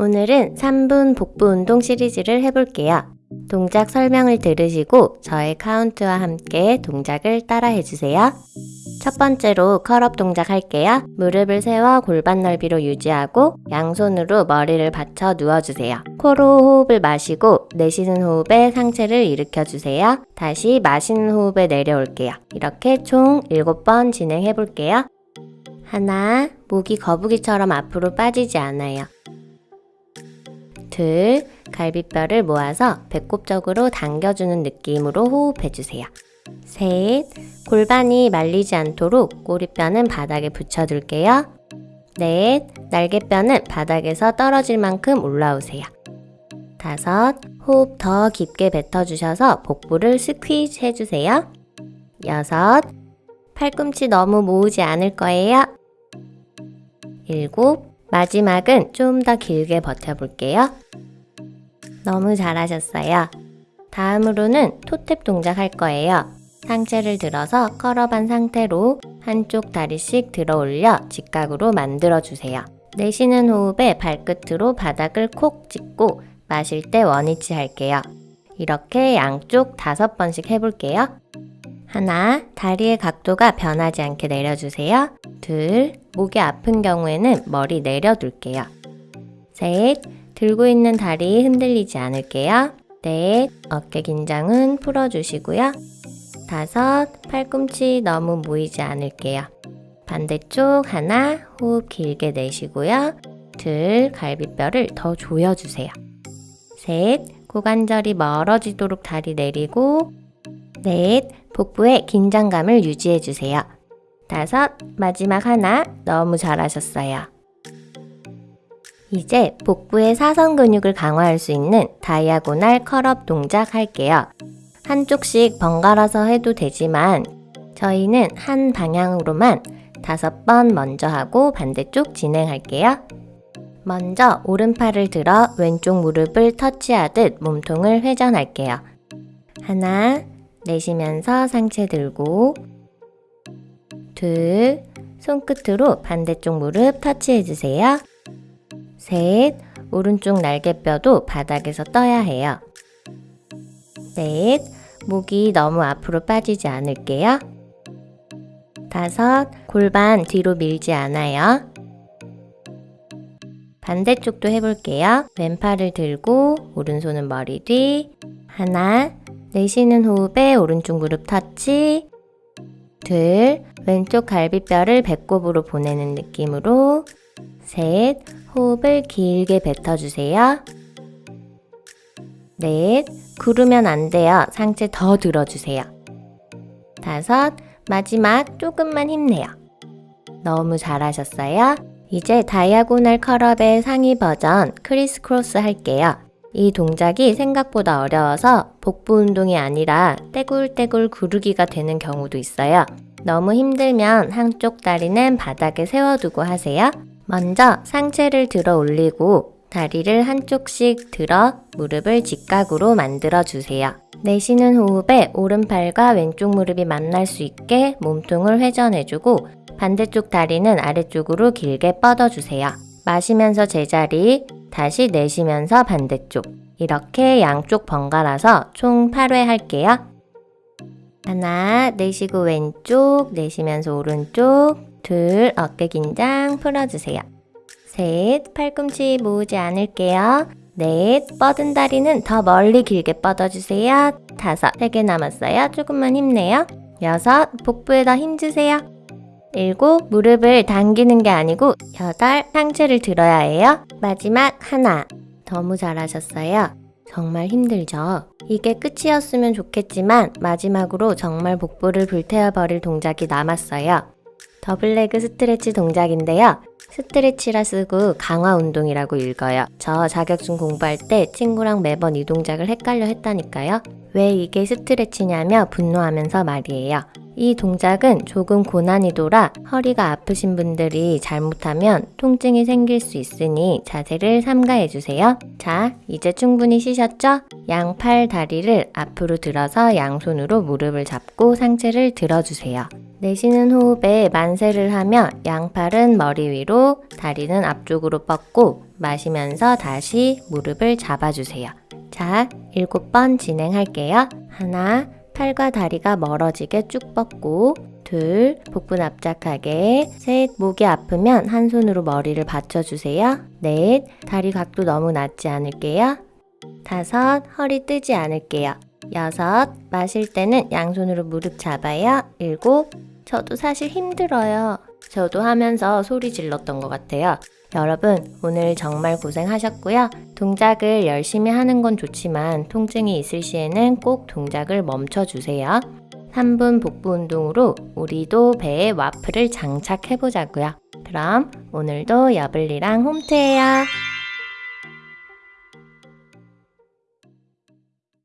오늘은 3분 복부 운동 시리즈를 해볼게요. 동작 설명을 들으시고 저의 카운트와 함께 동작을 따라 해주세요. 첫 번째로 curl-up 동작 할게요. 무릎을 세워 골반 넓이로 유지하고 양손으로 머리를 받쳐 누워주세요. 코로 호흡을 마시고 내쉬는 호흡에 상체를 일으켜주세요. 다시 마시는 호흡에 내려올게요. 이렇게 총 7번 진행해 볼게요. 하나, 목이 거북이처럼 앞으로 빠지지 않아요. 둘, 갈비뼈를 모아서 배꼽 쪽으로 당겨주는 느낌으로 호흡해주세요. 셋, 골반이 말리지 않도록 꼬리뼈는 바닥에 붙여둘게요. 넷, 날개뼈는 바닥에서 떨어질 만큼 올라오세요. 다섯, 호흡 더 깊게 뱉어주셔서 복부를 스퀴즈 해주세요. 여섯, 팔꿈치 너무 모으지 않을 거예요. 일곱, 마지막은 좀 더 길게 버텨볼게요. 너무 잘하셨어요. 다음으로는 토탭 동작 할 거예요. 상체를 들어서 컬업한 상태로 한쪽 다리씩 들어 올려 직각으로 만들어 주세요. 내쉬는 호흡에 발끝으로 바닥을 콕 찍고 마실 때 원위치 할게요. 이렇게 양쪽 다섯 번씩 해볼게요. 하나, 다리의 각도가 변하지 않게 내려주세요. 둘, 목이 아픈 경우에는 머리 내려둘게요. 셋, 들고 있는 다리 흔들리지 않을게요. 넷, 어깨 긴장은 풀어주시고요. 다섯, 팔꿈치 너무 모이지 않을게요. 반대쪽 하나, 호흡 길게 내쉬고요. 둘, 갈비뼈를 더 조여주세요. 셋, 고관절이 멀어지도록 다리 내리고 넷, 복부에 긴장감을 유지해주세요. 다섯, 마지막 하나, 너무 잘하셨어요. 이제 복부의 사선 근육을 강화할 수 있는 다이아고날 컬업 동작 할게요. 한쪽씩 번갈아서 해도 되지만 저희는 한 방향으로만 다섯 번 먼저 하고 반대쪽 진행할게요. 먼저 오른팔을 들어 왼쪽 무릎을 터치하듯 몸통을 회전할게요. 하나, 내쉬면서 상체 들고 둘, 손끝으로 반대쪽 무릎 터치해주세요. 셋, 오른쪽 날개뼈도 바닥에서 떠야 해요. 넷, 목이 너무 앞으로 빠지지 않을게요. 다섯, 골반 뒤로 밀지 않아요. 반대쪽도 해볼게요. 왼팔을 들고 오른손은 머리 뒤. 하나, 내쉬는 호흡에 오른쪽 무릎 터치. 둘, 왼쪽 갈비뼈를 배꼽으로 보내는 느낌으로. 셋, 호흡을 길게 뱉어주세요. 넷, 구르면 안 돼요. 상체 더 들어주세요. 다섯, 마지막 조금만 힘내요. 너무 잘하셨어요. 이제 diagonal curl up의 상위 버전 criss cross 할게요. 이 동작이 생각보다 어려워서 복부 운동이 아니라 떼굴떼굴 구르기가 되는 경우도 있어요. 너무 힘들면 한쪽 다리는 바닥에 세워두고 하세요. 먼저 상체를 들어 올리고 다리를 한쪽씩 들어 무릎을 직각으로 만들어 주세요. 내쉬는 호흡에 오른팔과 왼쪽 무릎이 만날 수 있게 몸통을 회전해주고 반대쪽 다리는 아래쪽으로 길게 뻗어주세요. 마시면서 제자리, 다시 내쉬면서 반대쪽. 이렇게 양쪽 번갈아서 총 8회 할게요. 하나, 내쉬고 왼쪽, 내쉬면서 오른쪽, 둘, 어깨 긴장 풀어주세요. 셋, 팔꿈치 모으지 않을게요. 넷, 뻗은 다리는 더 멀리 길게 뻗어주세요. 다섯, 세 개 남았어요. 조금만 힘내요. 여섯, 복부에다 힘주세요. 일곱, 무릎을 당기는 게 아니고 여덟, 상체를 들어야 해요. 마지막 하나. 너무 잘하셨어요. 정말 힘들죠? 이게 끝이었으면 좋겠지만 마지막으로 정말 복부를 불태워버릴 동작이 남았어요. 더블레그 스트레치 동작인데요. 스트레치라 쓰고 강화 운동이라고 읽어요. 저 자격증 공부할 때 친구랑 매번 이 동작을 헷갈려 했다니까요. 왜 이게 스트레치냐며 분노하면서 말이에요. 이 동작은 조금 고난이도라 허리가 아프신 분들이 잘못하면 통증이 생길 수 있으니 자세를 삼가해주세요. 자, 이제 충분히 쉬셨죠? 양팔 다리를 앞으로 들어서 양손으로 무릎을 잡고 상체를 들어주세요. 내쉬는 호흡에 만세를 하며 양팔은 머리 위로, 다리는 앞쪽으로 뻗고 마시면서 다시 무릎을 잡아주세요. 자, 일곱 번 진행할게요. 하나, 팔과 다리가 멀어지게 쭉 뻗고 둘, 복부 납작하게 셋, 목이 아프면 한 손으로 머리를 받쳐주세요. 넷, 다리 각도 너무 낮지 않을게요. 다섯, 허리 뜨지 않을게요. 여섯, 마실 때는 양손으로 무릎 잡아요. 일곱, 저도 사실 힘들어요. 저도 하면서 소리 질렀던 것 같아요. 여러분, 오늘 정말 고생하셨고요. 동작을 열심히 하는 건 좋지만 통증이 있을 시에는 꼭 동작을 멈춰주세요. 3분 복부 운동으로 우리도 배에 와플을 장착해 보자고요. 그럼 오늘도 여블리랑 홈트해요.